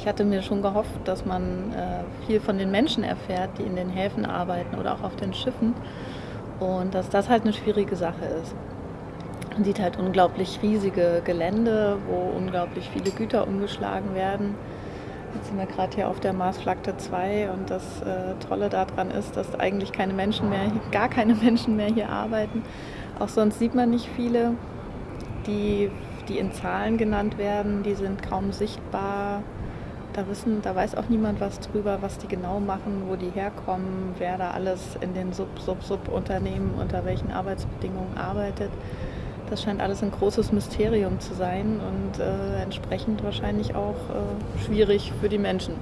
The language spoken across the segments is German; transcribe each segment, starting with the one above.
ich hatte mir schon gehofft, dass man äh, viel von den Menschen erfährt, die in den Häfen arbeiten oder auch auf den Schiffen. Und dass das halt eine schwierige Sache ist. Man sieht halt unglaublich riesige Gelände, wo unglaublich viele Güter umgeschlagen werden. Jetzt sind wir gerade hier auf der Marsflagte 2 und das äh, Tolle daran ist, dass eigentlich keine Menschen mehr, gar keine Menschen mehr hier arbeiten. Auch sonst sieht man nicht viele, die, die in Zahlen genannt werden, die sind kaum sichtbar. Da, wissen, da weiß auch niemand was drüber, was die genau machen, wo die herkommen, wer da alles in den Sub-Sub-Sub-Unternehmen unter welchen Arbeitsbedingungen arbeitet. Das scheint alles ein großes Mysterium zu sein und äh, entsprechend wahrscheinlich auch äh, schwierig für die Menschen,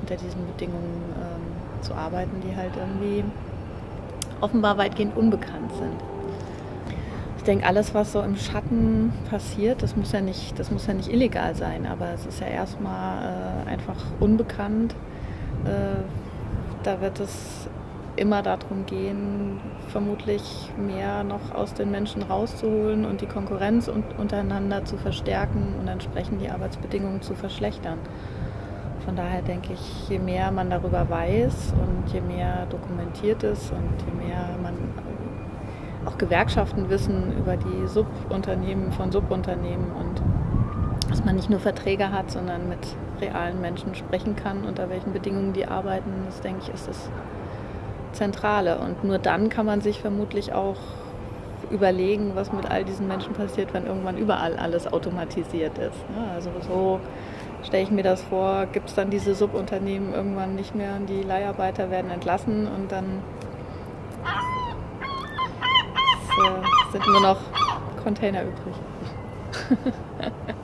unter diesen Bedingungen ähm, zu arbeiten, die halt irgendwie offenbar weitgehend unbekannt sind. Ich denke, alles, was so im Schatten passiert, das muss ja nicht, das muss ja nicht illegal sein, aber es ist ja erstmal äh, einfach unbekannt. Äh, da wird es immer darum gehen, vermutlich mehr noch aus den Menschen rauszuholen und die Konkurrenz untereinander zu verstärken und entsprechend die Arbeitsbedingungen zu verschlechtern. Von daher denke ich, je mehr man darüber weiß und je mehr dokumentiert ist und je mehr man auch Gewerkschaften wissen über die Subunternehmen von Subunternehmen und dass man nicht nur Verträge hat, sondern mit realen Menschen sprechen kann, unter welchen Bedingungen die arbeiten, das denke ich, ist es Zentrale. Und nur dann kann man sich vermutlich auch überlegen, was mit all diesen Menschen passiert, wenn irgendwann überall alles automatisiert ist. Also so stelle ich mir das vor, gibt es dann diese Subunternehmen irgendwann nicht mehr und die Leiharbeiter werden entlassen und dann äh, sind nur noch Container übrig.